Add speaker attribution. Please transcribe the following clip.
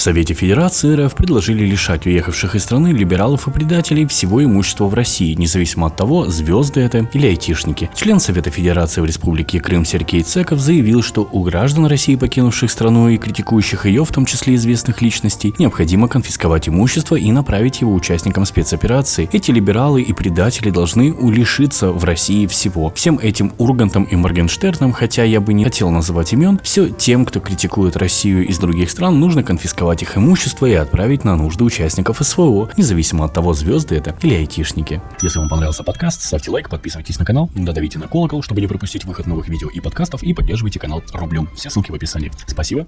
Speaker 1: Совете Федерации РФ предложили лишать уехавших из страны либералов и предателей всего имущества в России, независимо от того, звезды это или айтишники. Член Совета Федерации в Республике Крым Сергей Цеков заявил, что у граждан России, покинувших страну и критикующих ее, в том числе известных личностей, необходимо конфисковать имущество и направить его участникам спецоперации. Эти либералы и предатели должны улишиться в России всего. Всем этим Ургантам и Моргенштернам, хотя я бы не хотел называть имен, все тем, кто критикует Россию из других стран, нужно конфисковать их имущество и отправить на нужды участников СВО, независимо от того, звезды это или айтишники.
Speaker 2: Если вам понравился подкаст, ставьте лайк, подписывайтесь на канал, додавите на колокол, чтобы не пропустить выход новых видео и подкастов, и поддерживайте канал рублем. Все ссылки в описании. Спасибо.